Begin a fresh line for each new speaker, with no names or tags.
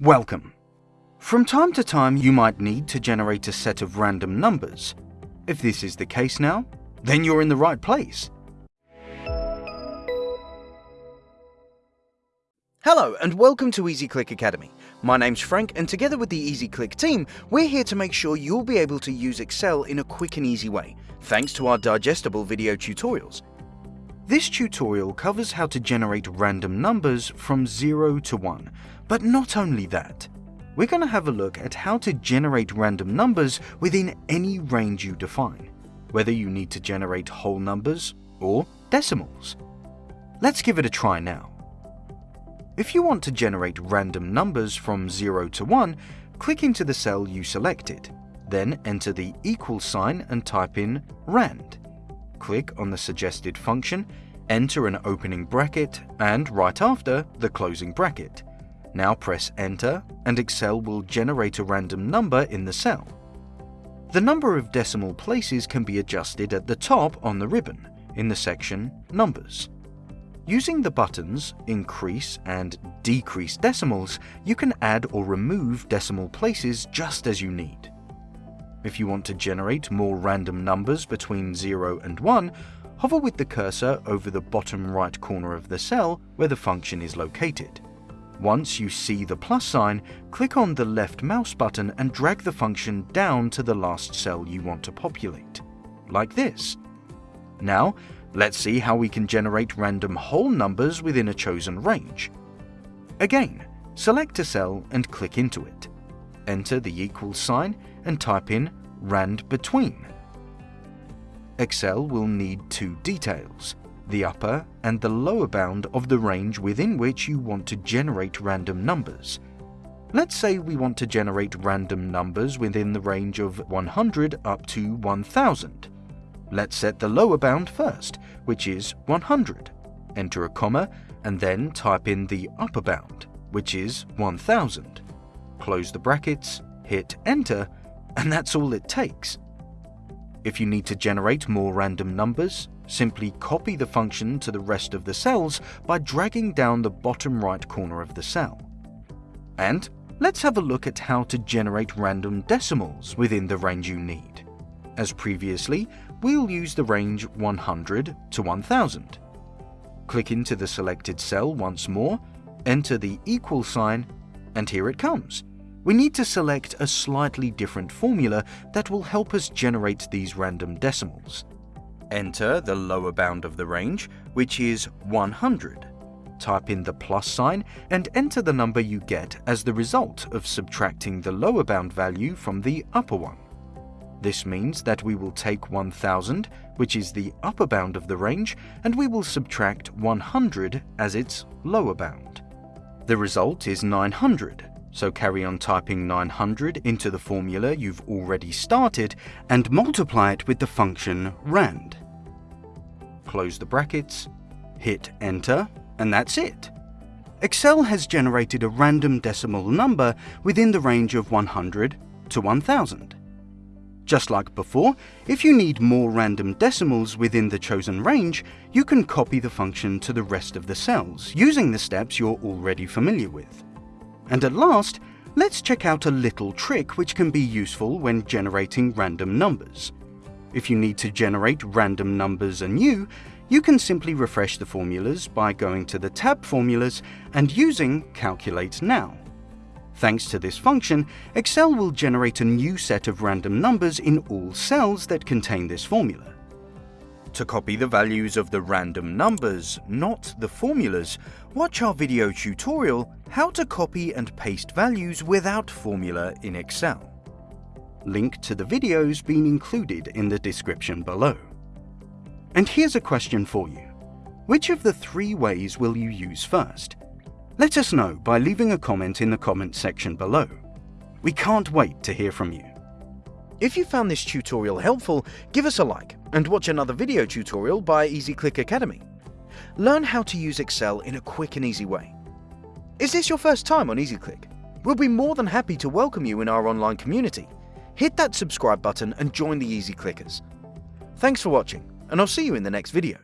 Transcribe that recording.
Welcome. From time to time you might need to generate a set of random numbers. If this is the case now, then you're in the right place. Hello and welcome to EasyClick Academy. My name's Frank and together with the EasyClick team, we're here to make sure you'll be able to use Excel in a quick and easy way, thanks to our digestible video tutorials. This tutorial covers how to generate random numbers from 0 to 1, but not only that. We're going to have a look at how to generate random numbers within any range you define, whether you need to generate whole numbers or decimals. Let's give it a try now. If you want to generate random numbers from 0 to 1, click into the cell you selected, then enter the equal sign and type in RAND click on the suggested function, enter an opening bracket, and right after, the closing bracket. Now press enter and Excel will generate a random number in the cell. The number of decimal places can be adjusted at the top on the ribbon, in the section Numbers. Using the buttons Increase and Decrease Decimals, you can add or remove decimal places just as you need. If you want to generate more random numbers between 0 and 1, hover with the cursor over the bottom right corner of the cell where the function is located. Once you see the plus sign, click on the left mouse button and drag the function down to the last cell you want to populate, like this. Now, let's see how we can generate random whole numbers within a chosen range. Again, select a cell and click into it. Enter the equal sign and type in rand between. Excel will need two details, the upper and the lower bound of the range within which you want to generate random numbers. Let's say we want to generate random numbers within the range of 100 up to 1000. Let's set the lower bound first, which is 100. Enter a comma and then type in the upper bound, which is 1000. Close the brackets, hit enter and that's all it takes. If you need to generate more random numbers, simply copy the function to the rest of the cells by dragging down the bottom right corner of the cell. And let's have a look at how to generate random decimals within the range you need. As previously, we'll use the range 100 to 1000. Click into the selected cell once more, enter the equal sign, and here it comes we need to select a slightly different formula that will help us generate these random decimals. Enter the lower bound of the range, which is 100. Type in the plus sign and enter the number you get as the result of subtracting the lower bound value from the upper one. This means that we will take 1000, which is the upper bound of the range, and we will subtract 100 as its lower bound. The result is 900, so carry on typing 900 into the formula you've already started and multiply it with the function rand. Close the brackets, hit enter, and that's it. Excel has generated a random decimal number within the range of 100 to 1000. Just like before, if you need more random decimals within the chosen range, you can copy the function to the rest of the cells using the steps you're already familiar with. And at last, let's check out a little trick which can be useful when generating random numbers. If you need to generate random numbers anew, you can simply refresh the formulas by going to the tab Formulas and using Calculate Now. Thanks to this function, Excel will generate a new set of random numbers in all cells that contain this formula. To copy the values of the random numbers, not the formulas, watch our video tutorial How to copy and paste values without formula in Excel. Link to the videos being included in the description below. And here's a question for you. Which of the three ways will you use first? Let us know by leaving a comment in the comment section below. We can't wait to hear from you. If you found this tutorial helpful, give us a like and watch another video tutorial by EasyClick Academy. Learn how to use Excel in a quick and easy way. Is this your first time on EasyClick? We'll be more than happy to welcome you in our online community. Hit that subscribe button and join the Easy Clickers. Thanks for watching, and I'll see you in the next video.